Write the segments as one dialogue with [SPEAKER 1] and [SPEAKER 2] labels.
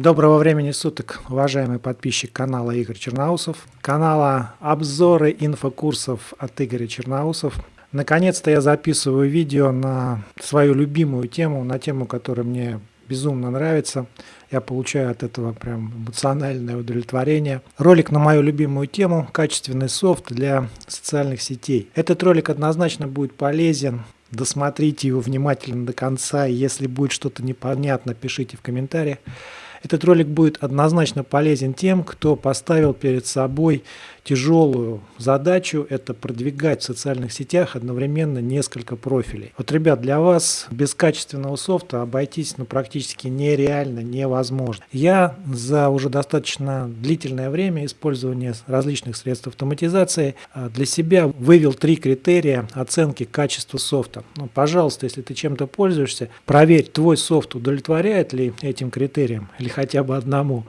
[SPEAKER 1] Доброго времени суток, уважаемый подписчик канала Игорь Черноусов, канала обзоры инфокурсов от Игоря Черноусов. Наконец-то я записываю видео на свою любимую тему, на тему, которая мне безумно нравится. Я получаю от этого прям эмоциональное удовлетворение. Ролик на мою любимую тему «Качественный софт для социальных сетей». Этот ролик однозначно будет полезен. Досмотрите его внимательно до конца. Если будет что-то непонятно, пишите в комментариях. Этот ролик будет однозначно полезен тем, кто поставил перед собой тяжелую задачу – это продвигать в социальных сетях одновременно несколько профилей. Вот, ребят, для вас без качественного софта обойтись ну, практически нереально, невозможно. Я за уже достаточно длительное время использования различных средств автоматизации а, для себя вывел три критерия оценки качества софта. Ну, пожалуйста, если ты чем-то пользуешься, проверь, твой софт удовлетворяет ли этим критериям или хотя бы одному.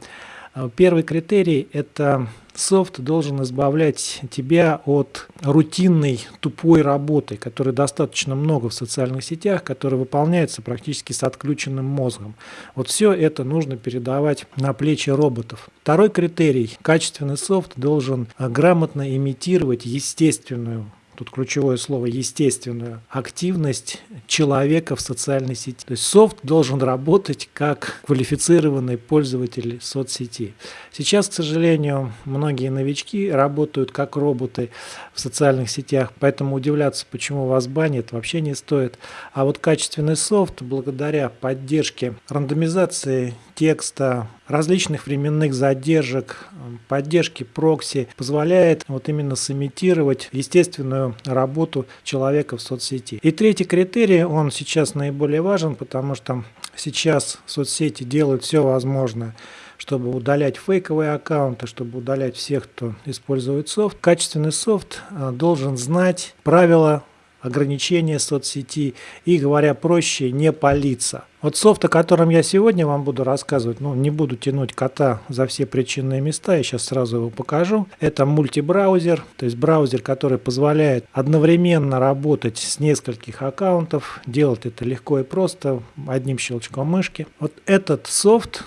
[SPEAKER 1] А, первый критерий – это софт должен избавлять тебя от рутинной тупой работы, которой достаточно много в социальных сетях, которая выполняется практически с отключенным мозгом. Вот все это нужно передавать на плечи роботов. Второй критерий – качественный софт должен а, грамотно имитировать естественную тут ключевое слово естественную активность человека в социальной сети. То есть софт должен работать как квалифицированный пользователь соцсети. Сейчас, к сожалению, многие новички работают как роботы в социальных сетях, поэтому удивляться, почему вас банят, вообще не стоит. А вот качественный софт, благодаря поддержке рандомизации текста, различных временных задержек, поддержки прокси позволяет вот именно сымитировать естественную работу человека в соцсети. И третий критерий, он сейчас наиболее важен, потому что сейчас соцсети делают все возможное чтобы удалять фейковые аккаунты, чтобы удалять всех, кто использует софт. Качественный софт э, должен знать правила ограничения соцсети и, говоря проще, не палиться. Вот софт, о котором я сегодня вам буду рассказывать, ну, не буду тянуть кота за все причинные места, я сейчас сразу его покажу. Это мультибраузер, то есть браузер, который позволяет одновременно работать с нескольких аккаунтов, делать это легко и просто, одним щелчком мышки. Вот этот софт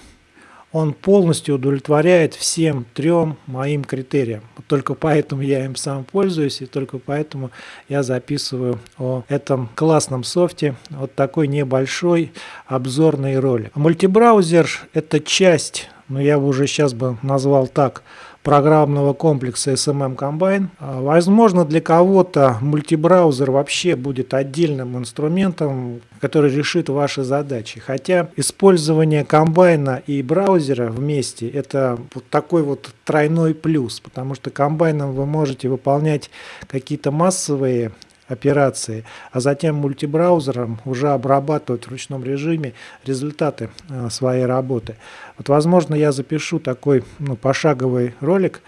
[SPEAKER 1] он полностью удовлетворяет всем трем моим критериям. Только поэтому я им сам пользуюсь, и только поэтому я записываю о этом классном софте вот такой небольшой обзорный ролик. Мультибраузер – это часть, но я бы уже сейчас бы назвал так, программного комплекса SMM Combine. А, возможно, для кого-то мультибраузер вообще будет отдельным инструментом, который решит ваши задачи. Хотя использование комбайна и браузера вместе – это вот такой вот тройной плюс, потому что комбайном вы можете выполнять какие-то массовые операции, а затем мультибраузером уже обрабатывать в ручном режиме результаты э, своей работы. Вот, возможно, я запишу такой ну, пошаговый ролик,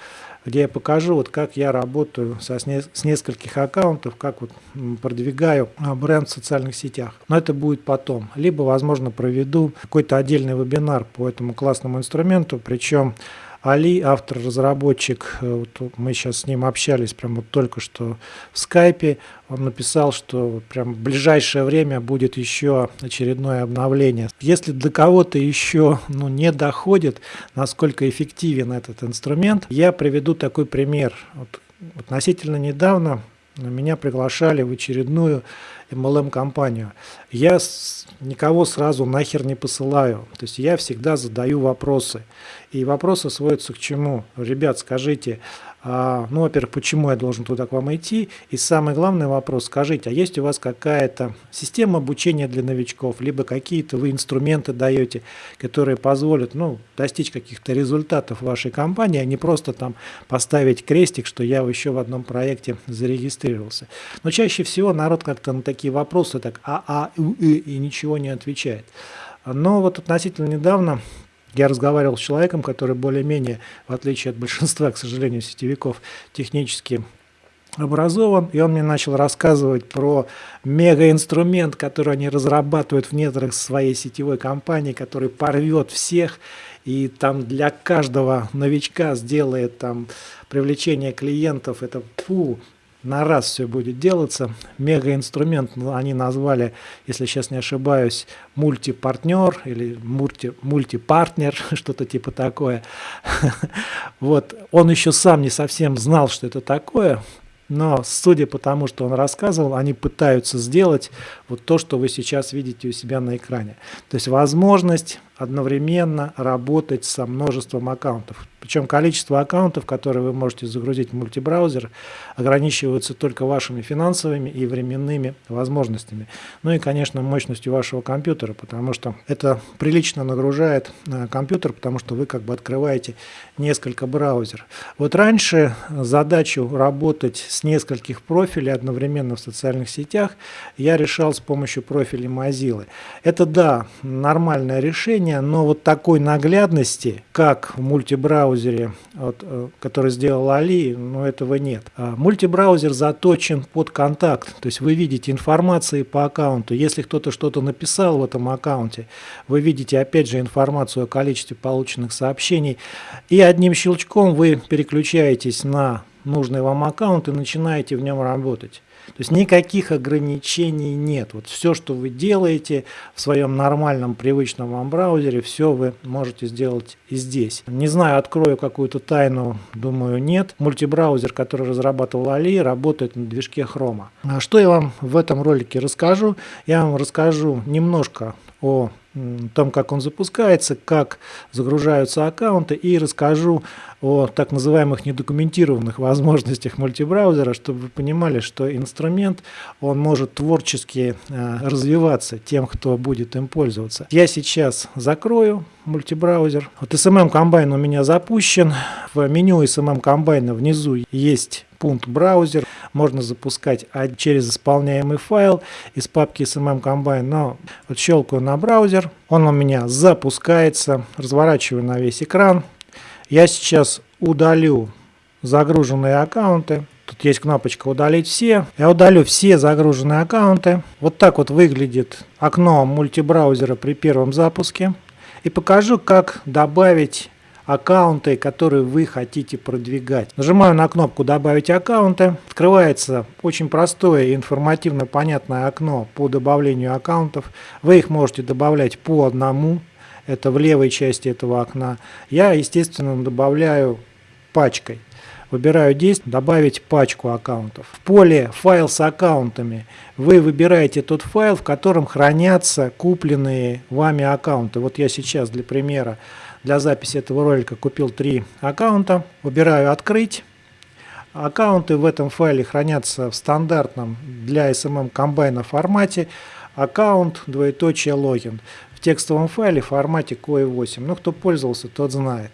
[SPEAKER 1] где я покажу, вот как я работаю со, с, не, с нескольких аккаунтов, как вот продвигаю а, бренд в социальных сетях. Но это будет потом. Либо, возможно, проведу какой-то отдельный вебинар по этому классному инструменту, причем Али, автор-разработчик, э, вот мы сейчас с ним общались прямо вот только что в скайпе, он написал, что прям в ближайшее время будет еще очередное обновление. Если до кого-то еще ну, не доходит, насколько эффективен этот инструмент, я приведу такой пример. Вот, относительно недавно меня приглашали в очередную MLM-компанию. Я никого сразу нахер не посылаю. То есть я всегда задаю вопросы. И вопросы сводятся к чему? Ребят, скажите, а, ну, во-первых, почему я должен туда к вам идти? И самый главный вопрос, скажите, а есть у вас какая-то система обучения для новичков, либо какие-то вы инструменты даете, которые позволят, ну, достичь каких-то результатов вашей компании, а не просто там поставить крестик, что я еще в одном проекте зарегистрировался. Но чаще всего народ как-то на такие вопросы так а, а, и ничего не отвечает. Но вот относительно недавно я разговаривал с человеком, который более-менее, в отличие от большинства, к сожалению, сетевиков, технически образован, и он мне начал рассказывать про мегаинструмент, который они разрабатывают в недрах своей сетевой компании, который порвет всех, и там для каждого новичка сделает там привлечение клиентов, это фу, на раз все будет делаться. Мега-инструмент ну, они назвали, если сейчас не ошибаюсь, мультипартнер или мульти, мультипартнер, что-то типа такое. Вот, он еще сам не совсем знал, что это такое, но судя по тому, что он рассказывал, они пытаются сделать вот то, что вы сейчас видите у себя на экране. То есть возможность одновременно работать со множеством аккаунтов. Причем количество аккаунтов, которые вы можете загрузить в мультибраузер, ограничиваются только вашими финансовыми и временными возможностями. Ну и, конечно, мощностью вашего компьютера, потому что это прилично нагружает э, компьютер, потому что вы как бы открываете несколько браузеров. Вот раньше задачу работать с нескольких профилей одновременно в социальных сетях я решал с помощью профиля Mozilla. Это, да, нормальное решение, но вот такой наглядности, как в мультибраузере, вот, э, который сделал Али, ну этого нет. А мультибраузер заточен под контакт, то есть вы видите информации по аккаунту. Если кто-то что-то написал в этом аккаунте, вы видите опять же информацию о количестве полученных сообщений, и одним щелчком вы переключаетесь на нужный вам аккаунт и начинаете в нем работать. То есть никаких ограничений нет. Вот все, что вы делаете в своем нормальном, привычном вам браузере, все вы можете сделать и здесь. Не знаю, открою какую-то тайну, думаю, нет. Мультибраузер, который разрабатывал Али, работает на движке Chrome. А что я вам в этом ролике расскажу? Я вам расскажу немножко о том, как он запускается, как загружаются аккаунты и расскажу о так называемых недокументированных возможностях мультибраузера, чтобы вы понимали, что инструмент он может творчески э, развиваться тем, кто будет им пользоваться. Я сейчас закрою мультибраузер. Вот SMM комбайн у меня запущен. В меню SMM комбайна внизу есть пункт браузер. Можно запускать через исполняемый файл из папки SMM Combine. Но вот щелкаю на браузер. Он у меня запускается. Разворачиваю на весь экран. Я сейчас удалю загруженные аккаунты. Тут есть кнопочка «Удалить все». Я удалю все загруженные аккаунты. Вот так вот выглядит окно мультибраузера при первом запуске. И покажу, как добавить аккаунты, которые вы хотите продвигать. Нажимаю на кнопку «Добавить аккаунты». Открывается очень простое и информативно понятное окно по добавлению аккаунтов. Вы их можете добавлять по одному. Это в левой части этого окна. Я, естественно, добавляю пачкой. Выбираю действие «Добавить пачку аккаунтов». В поле «Файл с аккаунтами» вы выбираете тот файл, в котором хранятся купленные вами аккаунты. Вот я сейчас для примера для записи этого ролика купил три аккаунта. Выбираю «Открыть». Аккаунты в этом файле хранятся в стандартном для SMM комбайна формате. Аккаунт, двоеточие, логин. В текстовом файле в формате COE8. Ну, кто пользовался, тот знает.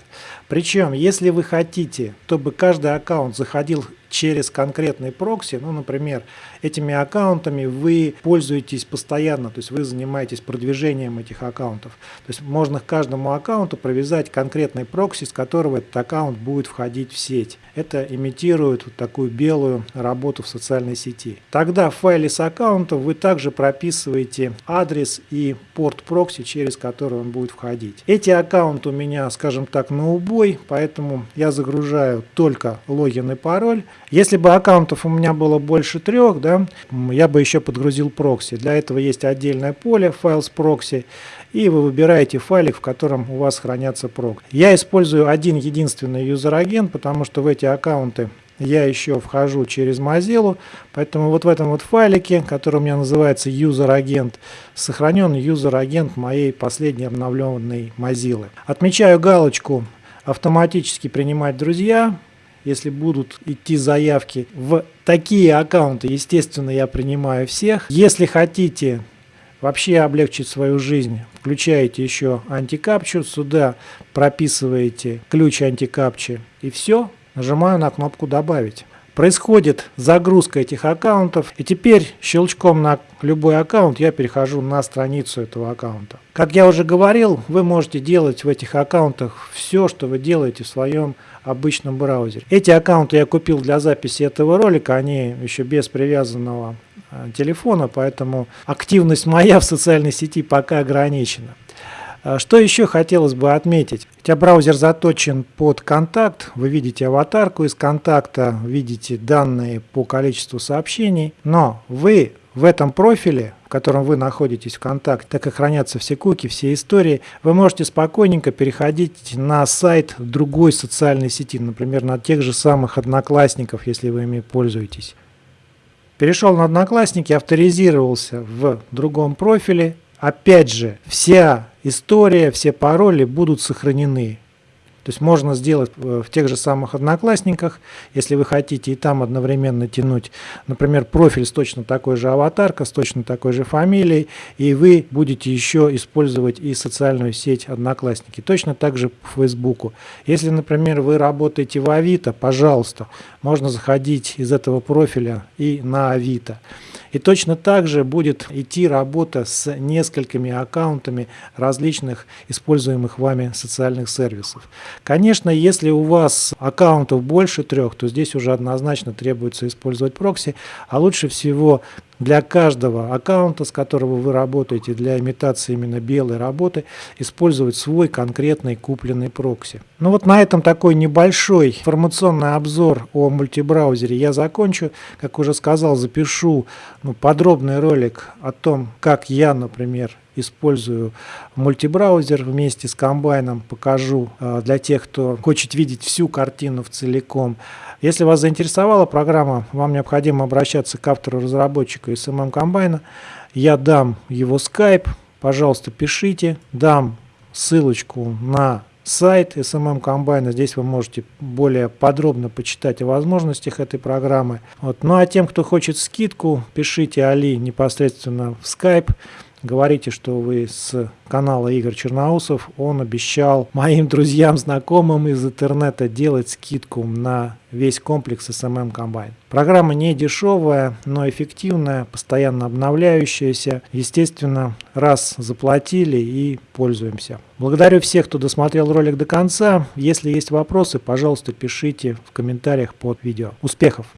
[SPEAKER 1] Причем, если вы хотите, чтобы каждый аккаунт заходил через конкретный прокси, ну, например, этими аккаунтами вы пользуетесь постоянно, то есть вы занимаетесь продвижением этих аккаунтов. То есть можно к каждому аккаунту провязать конкретный прокси, с которого этот аккаунт будет входить в сеть. Это имитирует вот такую белую работу в социальной сети. Тогда в файле с аккаунтом вы также прописываете адрес и порт прокси, через который он будет входить. Эти аккаунты у меня, скажем так, на убой, поэтому я загружаю только логин и пароль. Если бы аккаунтов у меня было больше трех, да, я бы еще подгрузил прокси. Для этого есть отдельное поле, файл с прокси, и вы выбираете файлик, в котором у вас хранятся прок. Я использую один единственный user-agent, потому что в эти аккаунты я еще вхожу через Mozilla, поэтому вот в этом вот файлике, который у меня называется user-agent, сохранен user-агент моей последней обновленной Mozilla. Отмечаю галочку «Автоматически принимать друзья», если будут идти заявки в такие аккаунты, естественно, я принимаю всех. Если хотите вообще облегчить свою жизнь, включаете еще антикапчу, сюда прописываете ключ антикапчи и все, нажимаю на кнопку «Добавить». Происходит загрузка этих аккаунтов, и теперь щелчком на любой аккаунт я перехожу на страницу этого аккаунта. Как я уже говорил, вы можете делать в этих аккаунтах все, что вы делаете в своем обычном браузере. Эти аккаунты я купил для записи этого ролика, они еще без привязанного э, телефона, поэтому активность моя в социальной сети пока ограничена. А что еще хотелось бы отметить? Хотя браузер заточен под контакт, вы видите аватарку из контакта, видите данные по количеству сообщений, но вы в этом профиле, в котором вы находитесь в контакте, так как хранятся все куки, все истории, вы можете спокойненько переходить на сайт другой социальной сети, например, на тех же самых Одноклассников, если вы ими пользуетесь. Перешел на Одноклассники, авторизировался в другом профиле. Опять же, вся история, все пароли будут сохранены. То есть можно сделать э, в тех же самых одноклассниках, если вы хотите и там одновременно тянуть, например, профиль с точно такой же аватаркой, с точно такой же фамилией, и вы будете еще использовать и социальную сеть одноклассники. Точно так же по Фейсбуку. Если, например, вы работаете в Авито, пожалуйста, можно заходить из этого профиля и на Авито. И точно так же будет идти работа с несколькими аккаунтами различных используемых вами социальных сервисов. Конечно, если у вас аккаунтов больше трех, то здесь уже однозначно требуется использовать прокси, а лучше всего для каждого аккаунта, с которого вы работаете, для имитации именно белой работы, использовать свой конкретный купленный прокси. Ну вот на этом такой небольшой информационный обзор о мультибраузере я закончу. Как уже сказал, запишу ну, подробный ролик о том, как я, например, использую мультибраузер вместе с комбайном, покажу э, для тех, кто хочет видеть всю картину в целиком. Если вас заинтересовала программа, вам необходимо обращаться к автору разработчика SMM комбайна. Я дам его скайп, пожалуйста, пишите, дам ссылочку на сайт SMM комбайна. Здесь вы можете более подробно почитать о возможностях этой программы. Вот. Ну а тем, кто хочет скидку, пишите Али непосредственно в скайп. Говорите, что вы с канала Игорь Черноусов. Он обещал моим друзьям, знакомым из интернета делать скидку на весь комплекс SMM комбайн. Программа не дешевая, но эффективная, постоянно обновляющаяся. Естественно, раз заплатили и пользуемся. Благодарю всех, кто досмотрел ролик до конца. Если есть вопросы, пожалуйста, пишите в комментариях под видео. Успехов!